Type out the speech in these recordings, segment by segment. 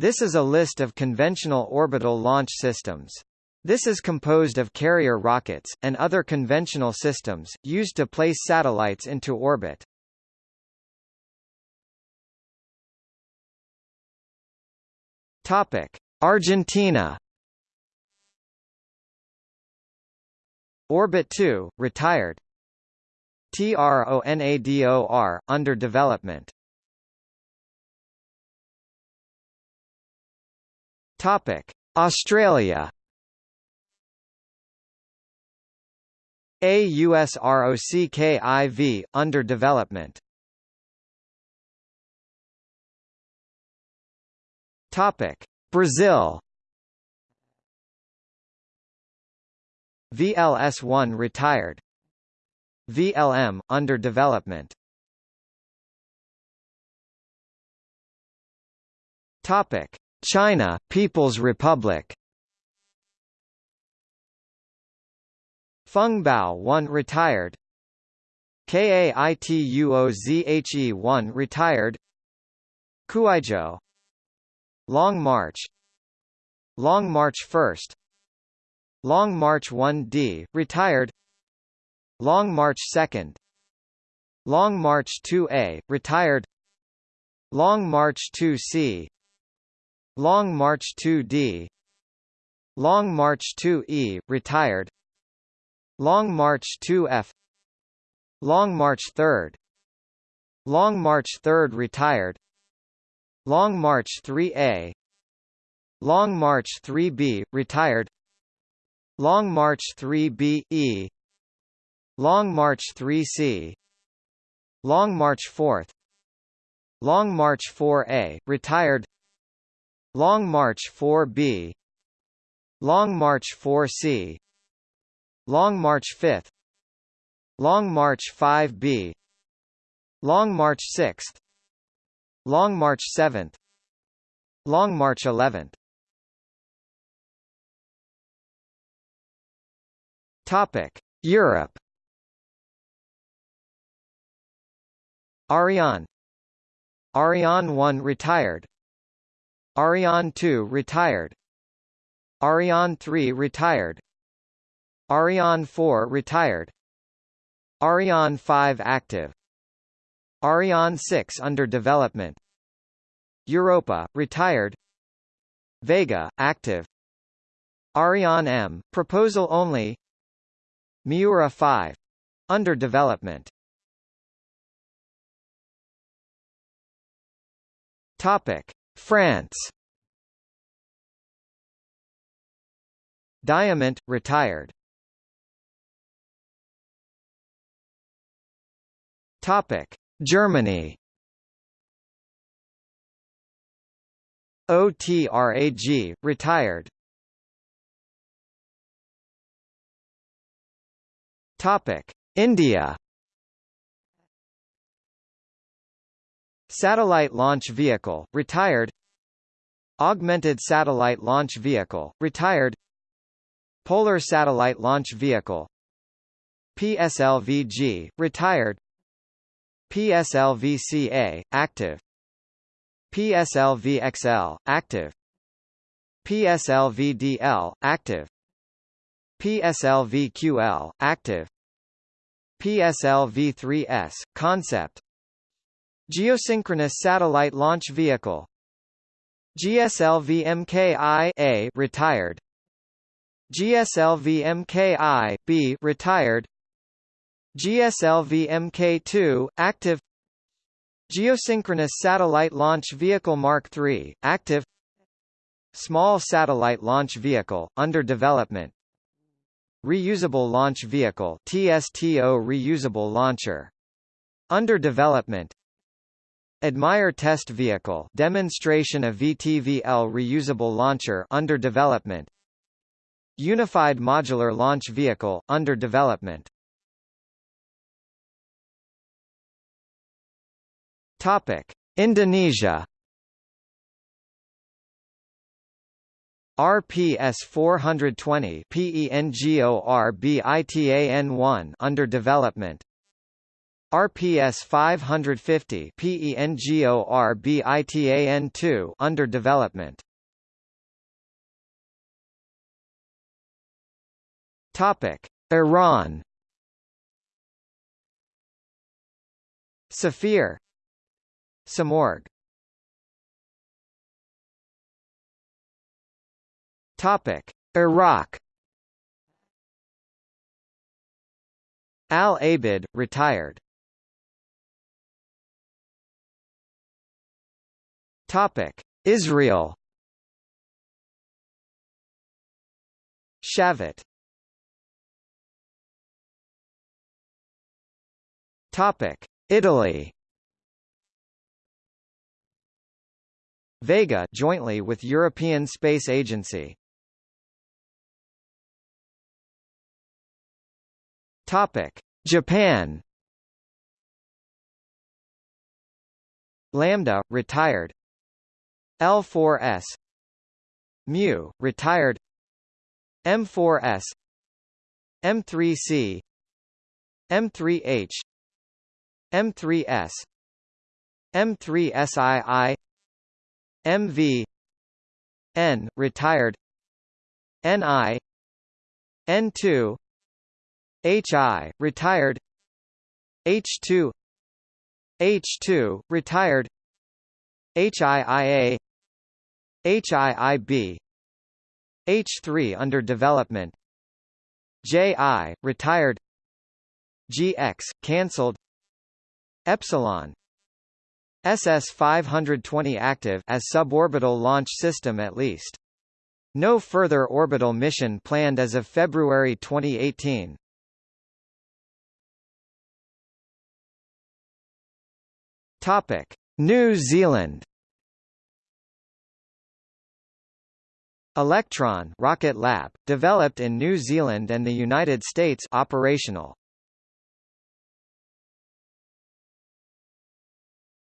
This is a list of conventional orbital launch systems. This is composed of carrier rockets, and other conventional systems, used to place satellites into orbit. Argentina Orbit 2, retired TRONADOR, under development Australia AUSROCKIV, under development. Topic: Brazil. VLS-1 retired. VLM under development. Topic: China, People's Republic. Feng Bao 1 retired. KAITUOZHE 1 retired. Kuaizhou. Long March. Long March 1st Long March 1D retired. Long March 2nd Long March 2A retired. Long March 2C Long March 2D Long March 2E retired Long March 2F Long March 3rd Long March 3rd retired Long March 3A Long March 3B retired Long March 3B E Long March 3C Long March 4th Long March 4A retired Long March 4B Long March 4C Long March 5th Long March 5B Long March 6th Long March 7th Long March 11th Topic Europe. Ariane. Ariane 1 retired Ariane 2 retired. Ariane 3 retired. Ariane 4 retired. Ariane 5 active. Ariane 6 under development. Europa retired. Vega active. Ariane M proposal only. Miura 5 under development. Topic France Diamant retired Topic: Germany. OTRAG retired. Topic: India. Satellite Launch Vehicle retired. Augmented Satellite Launch Vehicle retired. Polar Satellite Launch Vehicle. PSLVG retired. PSLV-CA, active. PSLV-XL, active. PSLV-DL, active. PSLV-QL, active. PSLV-3S, concept Geosynchronous Satellite Launch Vehicle. GSLV-MKI-A retired. GSLV-MKI-B retired. GSLV Mk2, active. Geosynchronous Satellite Launch Vehicle Mark III, active. Small Satellite Launch Vehicle, under development. Reusable Launch Vehicle TSTO Reusable Launcher. Under development Admire Test Vehicle demonstration of VTVL reusable launcher under development Unified Modular Launch Vehicle, under development Topic: Indonesia. RPS 420 PENGORBITAN1 under development. RPS 550 PENGORBITAN2 under development. Topic: Iran. Safir Simorgh. Topic: Iraq. Al Abid, retired. Topic: Israel. Shavit. Topic: Italy. Vega jointly with European Space Agency. Topic: Japan. Lambda retired. L4S Mu retired. M4S M3C M3H M3S M3SII MV N retired. NI N2 HI retired. H2 H2 retired. HIIA HIIB H3 under development JI retired GX cancelled Epsilon SS 520 active as suborbital launch system at least. No further orbital mission planned as of February 2018 Topic New Zealand Electron Rocket Lab, developed in New Zealand and the United States operational.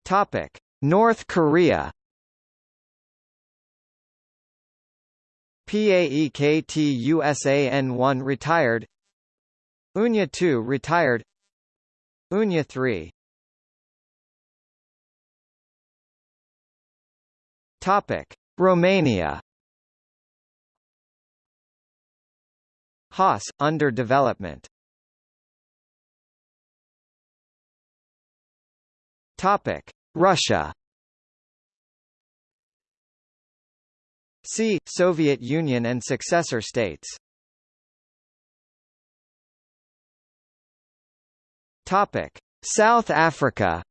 Topic: North Korea. PAEKTUSAN-1 retired. Unha 2 retired. Unha 3. Topic: Romania. Haas, under development. Topic: Russia. See Soviet Union and successor states. Topic: South Africa.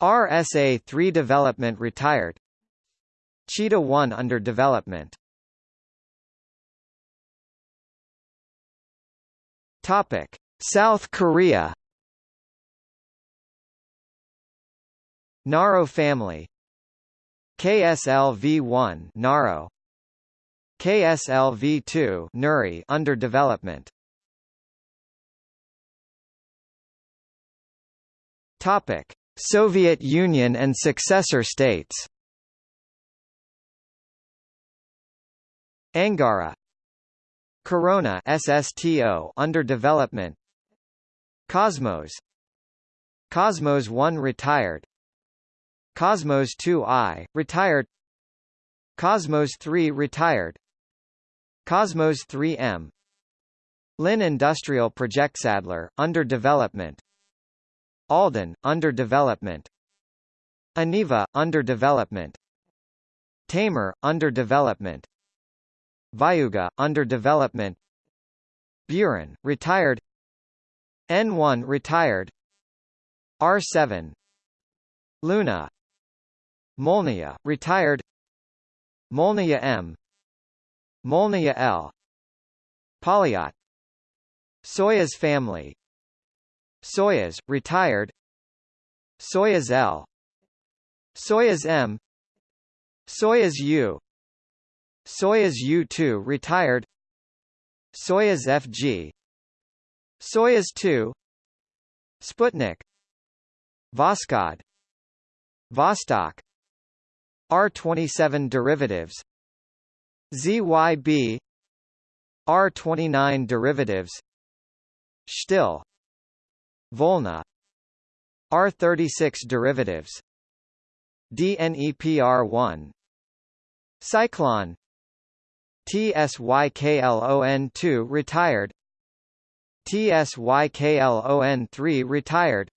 RSA-3 development retired. Cheetah 1 under development. Topic: South Korea. Naro family. KSLV-1 Naro. KSLV-2 Nuri under development. Topic: Soviet Union and successor states. Angara Corona SSTO under development. Cosmos. Cosmos 1 retired. Cosmos 2i retired. Cosmos 3 retired. Cosmos 3M Lin Industrial Projektsadler under development. Aldan under development. Aniva under development. Taymyr under development Vyuga, under development. Buran, retired. N1 retired. R7 Luna. Molnia, retired. Molnia M. Molnia L. Polyot. Soyuz family. Soyuz, retired. Soyuz L. Soyuz M. Soyuz U Soyuz U-2 retired. Soyuz FG Soyuz 2 Sputnik. Voskhod. Vostok. R27 derivatives. ZYB R29 derivatives. Still Volna. R36 derivatives. DNEPR1 Cyclone TSYKLON2 retired. TSYKLON3 retired.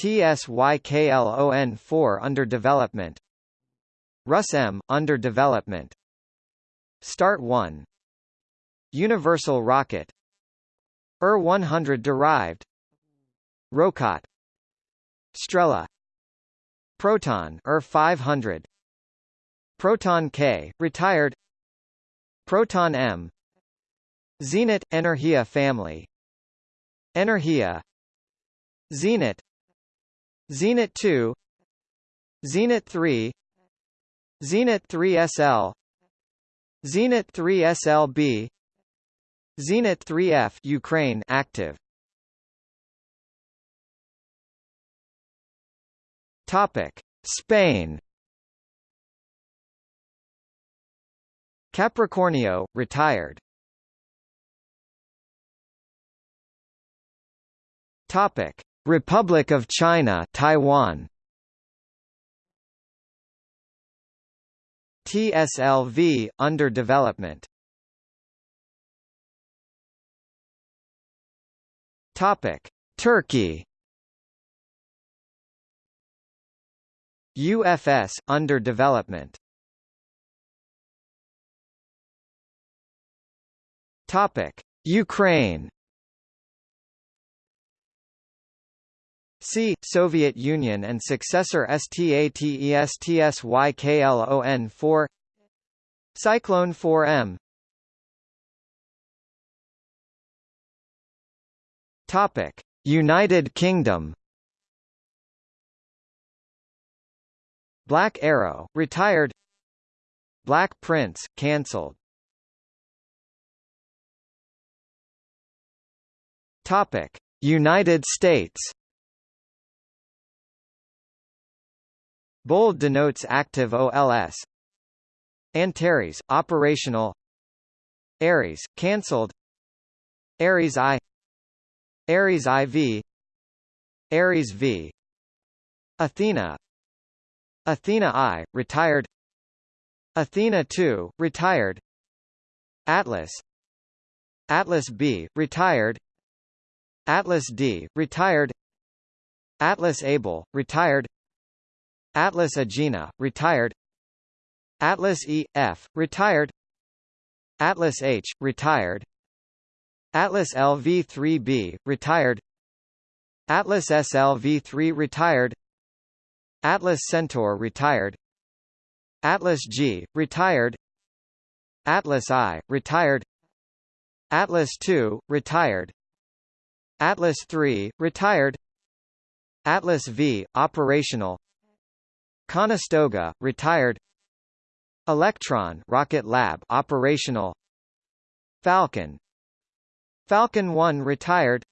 TSYKLON4 under development. RUS-M under development. Start 1 Universal rocket. UR-100 derived. Rokot Strela. Proton UR-500 Proton K retired Proton M. Zenit Energia family. Energia. Zenit. Zenit 2 Zenit 3 Zenit 3SL Zenit 3SLB Zenit 3F Ukraine active. Topic. Spain Capricornio retired Topic: Republic of China, Taiwan. TSLV under development. Topic: Turkey. UFS under development. Topic: Ukraine. C. Soviet Union and successor STATESTSYKLON4 Cyclone 4M Topic: United Kingdom. Black Arrow retired. Black Prince cancelled Topic: United States Bold denotes active OLS. Antares, operational. Ares, cancelled. Ares I. Ares IV. Ares V. Athena. Athena I, retired. Athena II, retired. Atlas. Atlas B, retired. Atlas D, retired. Atlas Able, retired. Atlas Agena, retired Atlas E, F, retired Atlas H, retired Atlas LV-3B, retired Atlas SLV-3 retired Atlas Centaur retired Atlas G, retired Atlas I, retired Atlas II, retired Atlas III, retired. Atlas V, operational. Conestoga, retired. Electron Rocket Lab operational. Falcon. Falcon 1 retired.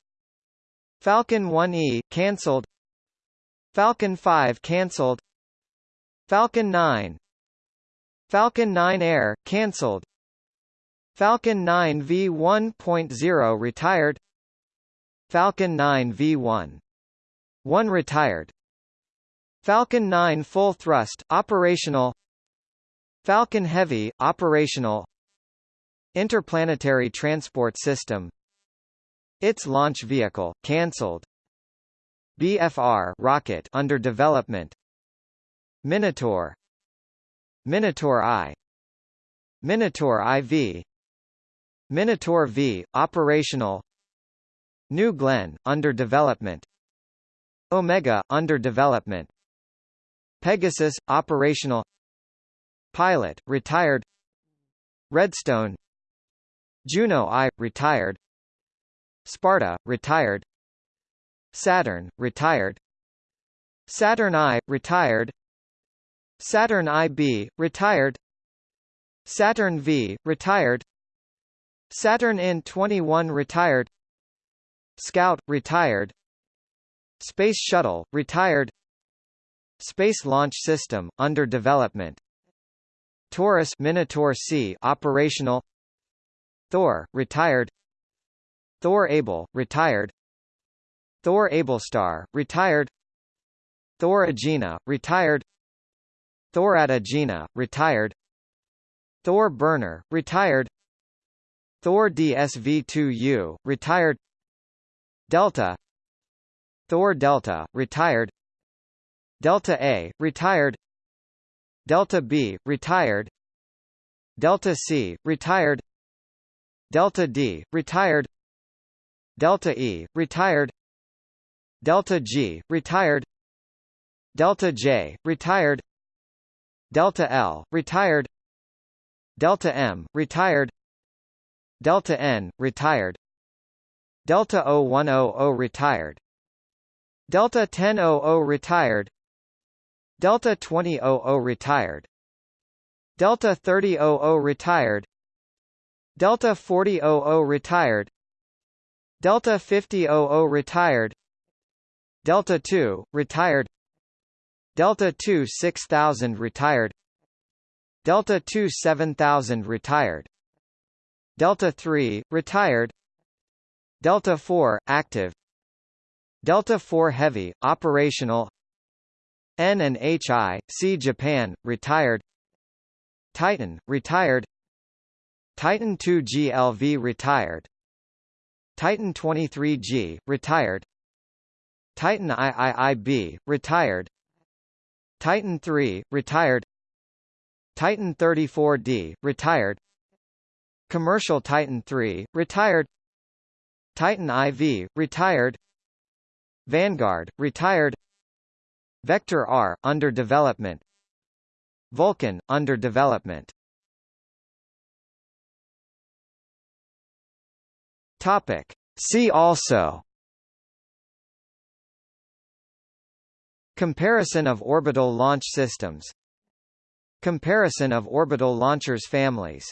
Falcon 1E cancelled Falcon 5 cancelled Falcon 9 Falcon 9 Air cancelled Falcon 9 V1.0 retired Falcon 9 V1 1 retired. Falcon 9 full thrust operational. Falcon Heavy operational. Interplanetary Transport System. Its launch vehicle cancelled BFR rocket under development. Minotaur. Minotaur I. Minotaur IV Minotaur V operational New Glenn under development. Omega under development. Pegasus operational. Pilot retired. Redstone. Juno I retired. Sparta retired. Saturn retired. Saturn I retired. Saturn IB retired. Saturn V retired. Saturn IN-21 retired Scout retired. Space Shuttle retired. Space Launch System under development. Taurus Minotaur C operational. Thor retired. Thor Able, retired. Thor Ablestar, retired. Thor Agena, retired. Thor Agena, retired. Thor Burner, retired. Thor DSV-2U, retired Delta Thor Delta, retired Delta A, retired Delta B, retired Delta C, retired Delta D, retired Delta E, retired Delta G, retired Delta J, retired Delta L, retired Delta M, retired Delta N, retired Delta 0100 retired. Delta 1000 retired. Delta 2000 retired. Delta 3000 retired. Delta 4000 retired. Delta 5000 retired. Delta 2, retired. Delta 2 6000 retired. Delta 2 7000 retired. Delta 3, retired Delta 4, active. Delta 4 Heavy, operational. N and HI, C Japan, retired. Titan, retired. Titan 2 GLV retired. Titan 23G, retired. Titan IIIB, retired. Titan 3, retired. Titan 34D, retired. Commercial Titan 3, retired Titan IV, retired. Vanguard, retired. Vector R, under development. Vulcan, under development. Topic. See also. Comparison of orbital launch systems. Comparison of orbital launchers families